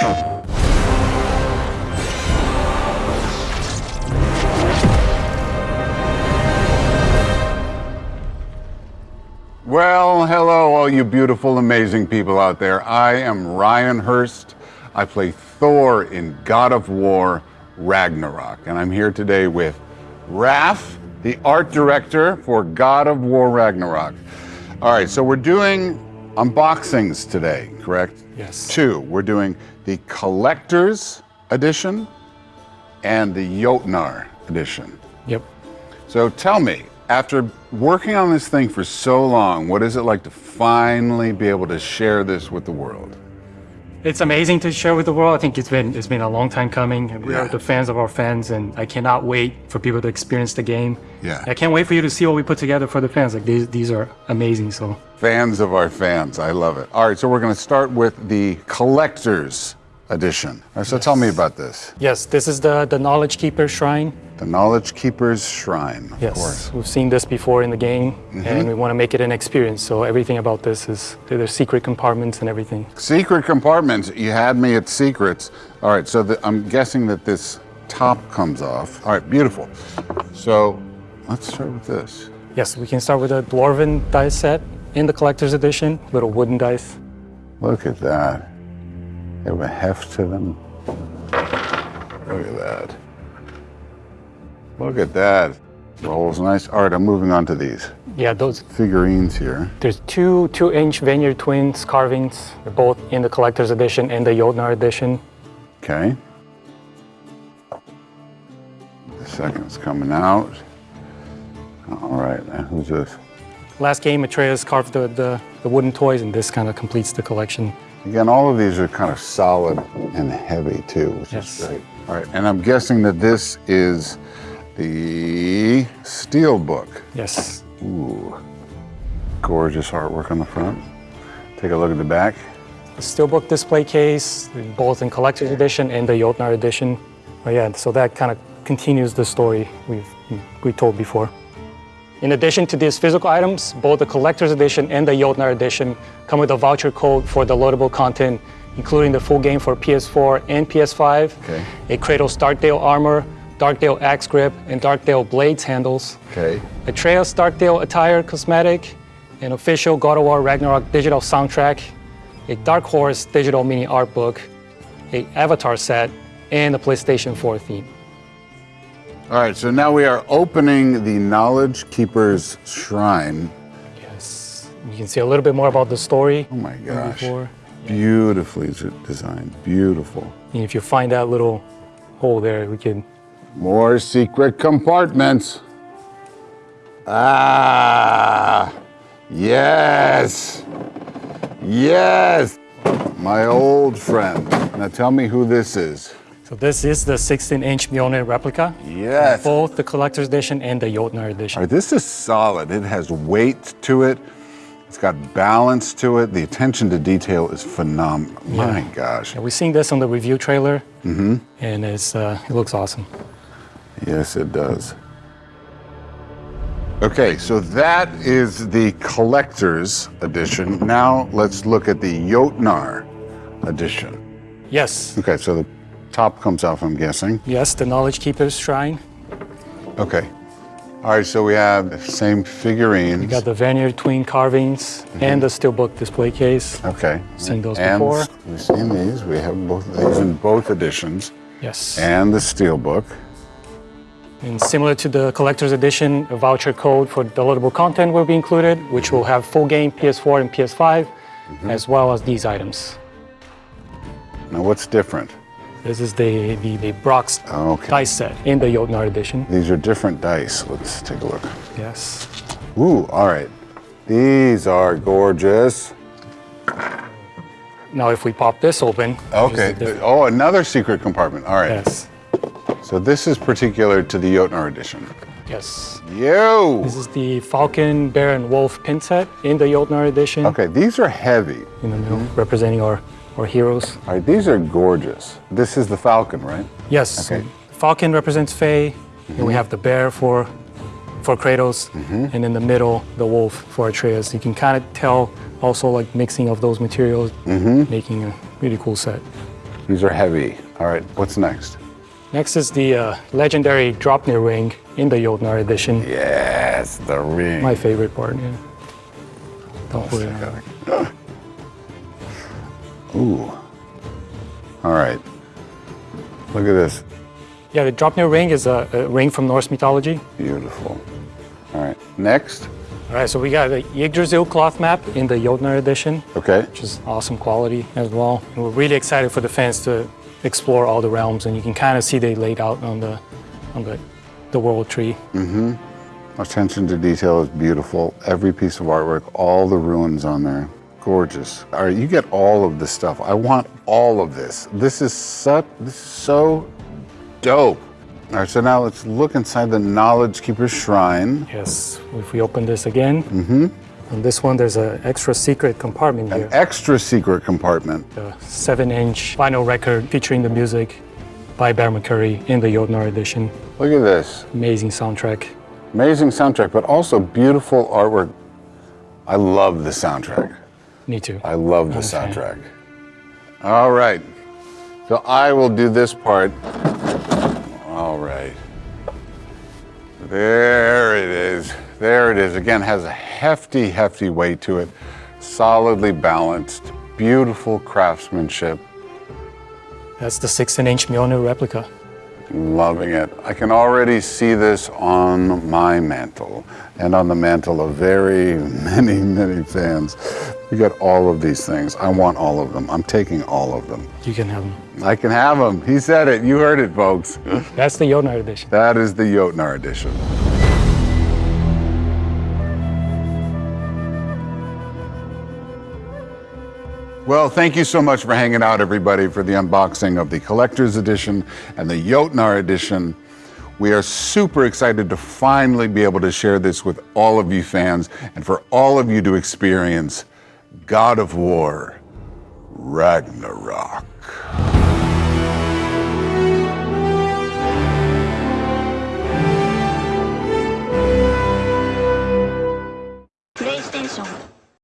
Well, hello, all you beautiful, amazing people out there. I am Ryan Hurst. I play Thor in God of War Ragnarok, and I'm here today with Raph, the art director for God of War Ragnarok. All right, so we're doing unboxings today, correct? Yes. Two. We're doing the Collector's Edition and the Jotnar Edition. Yep. So tell me, after working on this thing for so long, what is it like to finally be able to share this with the world? It's amazing to share with the world. I think it's been it's been a long time coming. We Yeah. are the fans of our fans, and I cannot wait for people to experience the game. Yeah. I can't wait for you to see what we put together for the fans. Like these these are amazing. So Fans of our fans, I love it. All right, so we're going to start with the Collector's Edition. Right, so tell me about this. yes, this is the the Knowledge Keeper Shrine. The Knowledge Keeper's Shrine, of Yes, course. we've seen this before in the game, and mm-hmm. we want to make it an experience. So everything about this is there's secret compartments and everything. Secret compartments. You had me at secrets. All right, so the, I'm guessing that this top comes off. All right, beautiful. So let's start with this. Yes, we can start with a Dwarven dice set in the collector's edition, little wooden dice. Look at that. They have a heft to them. Look at that. Look at that. Rolls nice. All right, I'm moving on to these Yeah, those figurines here. There's two two-inch Vanir Twins carvings. They're both in the collector's edition and the Jotnar edition. Okay. The second's coming out. All right, now who's this? Last game, Atreus carved the, the, the wooden toys, and this kind of completes the collection. Again, all of these are kind of solid and heavy too, which Yes. is great. All right, and I'm guessing that this is the steel book. Yes. Ooh, gorgeous artwork on the front. Take a look at the back. The Steelbook display case, both in collector's edition and the Jotnar edition. But yeah, so that kind of continues the story we've we told before. In addition to these physical items, both the collector's edition and the Jotnar edition come with a voucher code for the loadable content, including the full game for PS4 and PS5, Okay. a Kratos Darkdale armor, Darkdale axe grip, and Darkdale blades handles, Okay. Atreus Darkdale attire cosmetic, an official God of War Ragnarok digital soundtrack, a Dark Horse digital mini art book, a Avatar set, and a PlayStation 4 theme. All right, so now we are opening the Knowledge Keeper's Shrine. Yes. You can see a little bit more about the story. Oh my gosh. Before. Beautifully designed. Beautiful. And if you find that little hole there, we can. More secret compartments. Ah, yes. Yes. My old friend. Now tell me who this is. So this is the 16-inch Mjolnir replica, Yes. Both the collector's edition and the Jotnar edition. right, this is solid. It has weight to it. It's got balance to it. The attention to detail is phenomenal. My gosh. And we've seen this on the review trailer, Mm-hmm. and it's, uh, it looks awesome. Yes, it does. Okay, so that is the collector's edition. Now let's look at the Jotnar edition. Yes, Okay, so the top comes off, I'm guessing. yes, the Knowledge Keeper's Shrine. Okay. All right, so we have the same figurines. We got the Vanir twin carvings mm-hmm. and the steelbook display case. okay. Seen those and before. We've seen these. We have both of these in both editions. Yes. And the steelbook. And similar to the collector's edition, a voucher code for downloadable content will be included, which will have full game PS4 and PS5, mm-hmm. as well as these items. Now, what's different? This is the, the, the Brok's ah, Okay. dice set in the Jotnar edition. These are different dice. Let's take a look. Yes. Ooh, all right. These are gorgeous. Now, if we pop this open. Okay. Oh, another secret compartment. All right. Yes. So this is particular to the Jotnar edition. Yes. Yo! This is the Falcon, Bear, and Wolf pin set in the Jotnar edition. Okay, these are heavy. In the middle, representing our, our heroes. All right, these are gorgeous. This is the Falcon, right? Yes. Okay. Falcon represents Faye. And we mm-hmm. have the bear for for Kratos, mm-hmm. and in the middle, the wolf for Atreus. You can kind of tell also like mixing of those materials, mm-hmm. making a really cool set. These are heavy. All right, what's next? Next is the uh, legendary Draupnir ring in the Jotnar edition. Yes, the ring. My favorite part, yeah. Don't on. Ooh. All right. Look at this. Yeah, the Draupnir ring is a, a ring from Norse mythology. Beautiful. All right, next. All right, so we got the Yggdrasil cloth map in the Jotnar edition, Okay. which is awesome quality as well. And we're really excited for the fans to explore all the realms, and you can kind of see they laid out on the on the the world tree. Mm-hmm. Attention to detail is beautiful. Every piece of artwork, all the ruins on there, gorgeous. All right, you get all of this stuff. I want all of this. This is such, this is so dope. All right, so now let's look inside the Knowledge Keeper Shrine. Yes, if we open this again, mm-hmm. on this one there's an extra secret compartment here. An extra secret compartment. a seven-inch vinyl record featuring the music by Bear McCreary in the Jotnar edition. Look at this. Amazing soundtrack. Amazing soundtrack, but also beautiful artwork. I love the soundtrack. Me too. I love the soundtrack. All right. So I will do this part. All right. There it is. There it is. Again, has a hefty, hefty weight to it. Solidly balanced. Beautiful craftsmanship. That's the 16-inch Mjolnir replica. Loving it. I can already see this on my mantle and on the mantle of very many, many fans. We got all of these things. I want all of them. I'm taking all of them. You can have them. I can have them. He said it. You heard it, folks. That's the Jotnar edition. That is the Jotnar edition. Well, thank you so much for hanging out, everybody, for the unboxing of the Collector's Edition and the Jotnar Edition. We are super excited to finally be able to share this with all of you fans and for all of you to experience God of War Ragnarok.